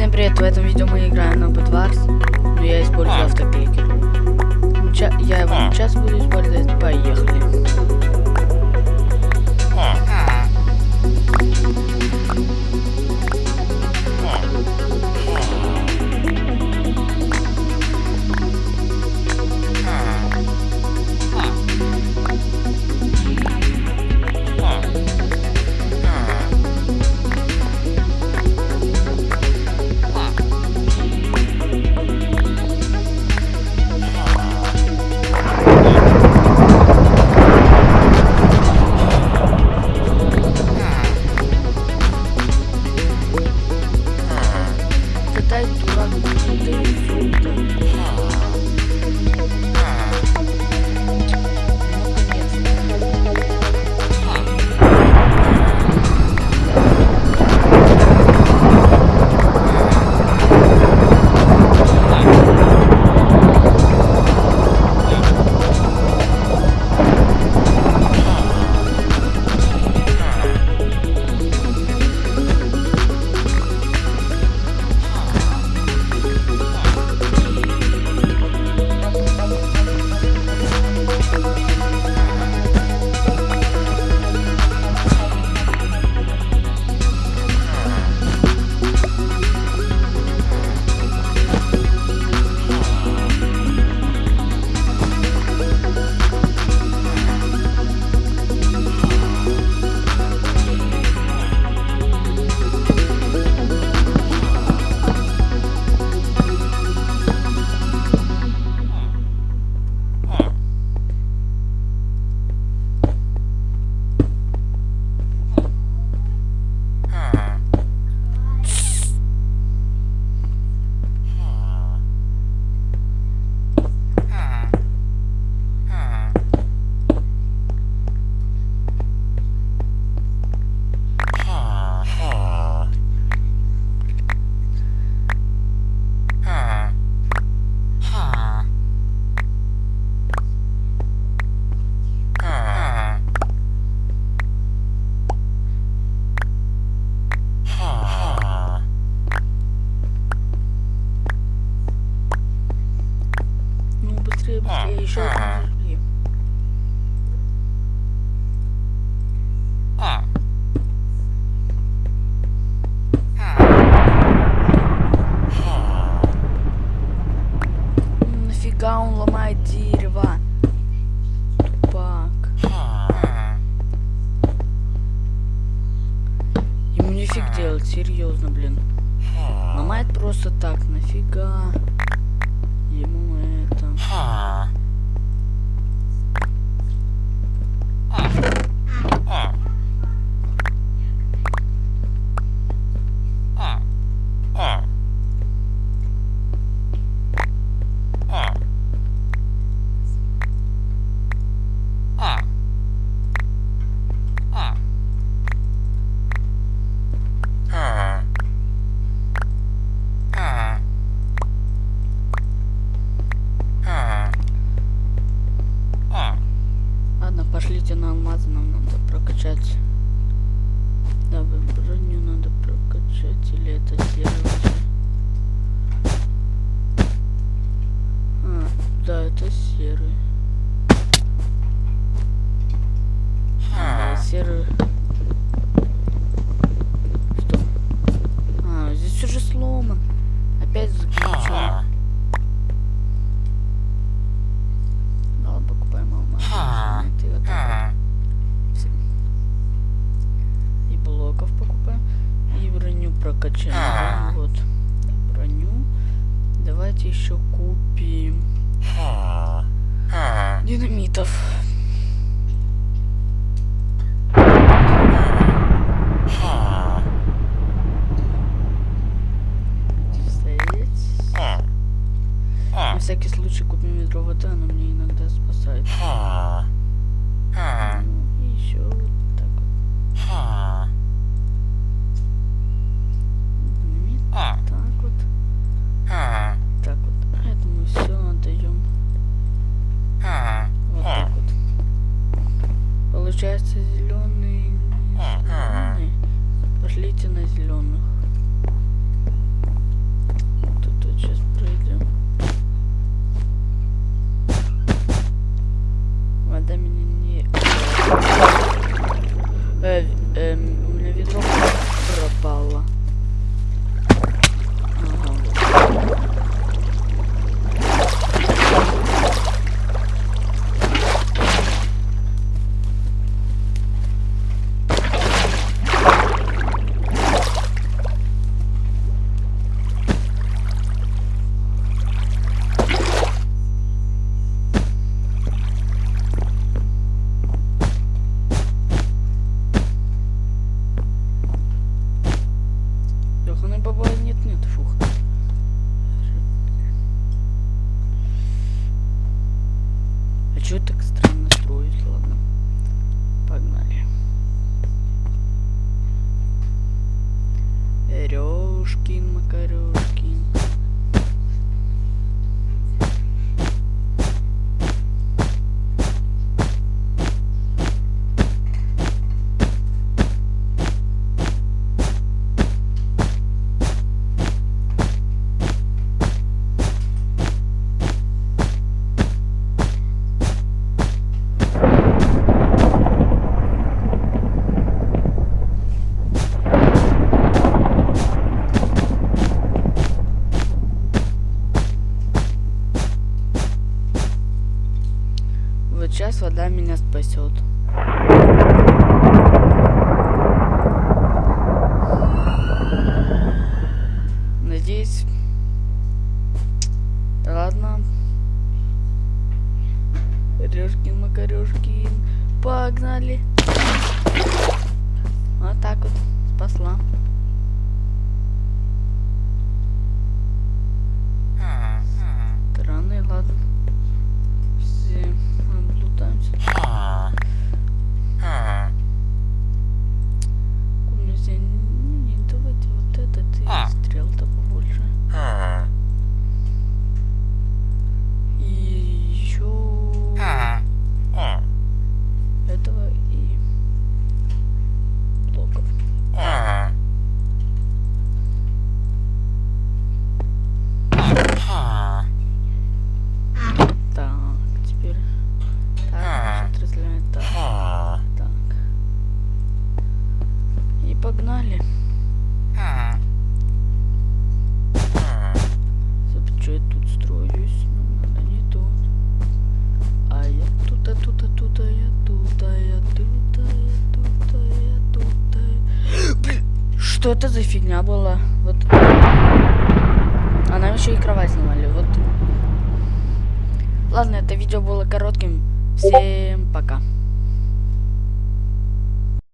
Всем привет, в этом видео мы играем на Bedwars, но я использую автокликер. Ча я его не часто буду использовать, поехали. Быстрее, быстрее, еще быстрее. Нафига он ломает дерево? Тупак. Ему нифиг делать, серьезно, блин. Ломает просто так, нафига? Пошлите на алмазы, нам надо прокачать. Да, броню надо прокачать, или это серый? А, да, это серый. Да, серый. Динамитов. Получается зеленый. Пошлите на зеленых. Спасет. Надеюсь. Ладно. Рёшкин, Макарёшкин. Погнали. Вот так вот. Спасла. Погнали. Что я тут строюсь? Ну, надо не то. А я тут, а тут, а тут, а я тут, а я тут, а я тут, а я тут, а я... Что это за фигня была? Вот. А нам еще и кровать снимали, вот. Ладно, это видео было коротким. Все